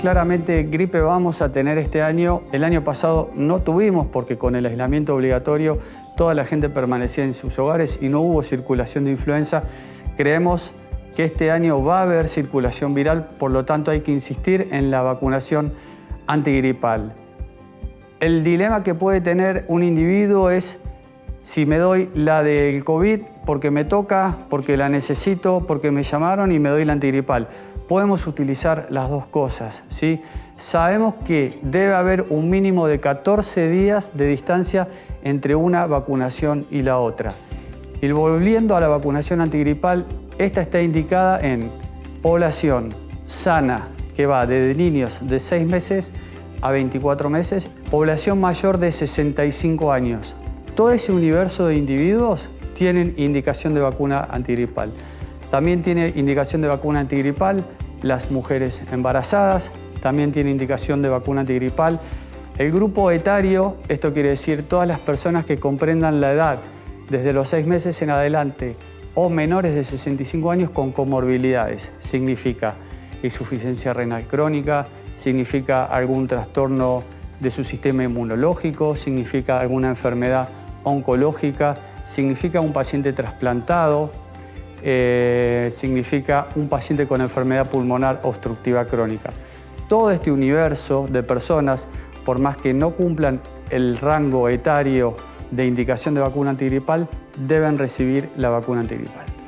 claramente gripe vamos a tener este año. El año pasado no tuvimos porque con el aislamiento obligatorio toda la gente permanecía en sus hogares y no hubo circulación de influenza. Creemos que este año va a haber circulación viral, por lo tanto hay que insistir en la vacunación antigripal. El dilema que puede tener un individuo es si me doy la del COVID porque me toca, porque la necesito, porque me llamaron y me doy la antigripal. Podemos utilizar las dos cosas. ¿sí? Sabemos que debe haber un mínimo de 14 días de distancia entre una vacunación y la otra. Y volviendo a la vacunación antigripal, esta está indicada en población sana, que va desde niños de 6 meses a 24 meses, población mayor de 65 años. Todo ese universo de individuos tienen indicación de vacuna antigripal. También tiene indicación de vacuna antigripal las mujeres embarazadas, también tiene indicación de vacuna antigripal. El grupo etario, esto quiere decir todas las personas que comprendan la edad desde los 6 meses en adelante o menores de 65 años con comorbilidades. Significa insuficiencia renal crónica, significa algún trastorno de su sistema inmunológico, significa alguna enfermedad oncológica, significa un paciente trasplantado, eh, significa un paciente con enfermedad pulmonar obstructiva crónica. Todo este universo de personas, por más que no cumplan el rango etario de indicación de vacuna antigripal, deben recibir la vacuna antigripal.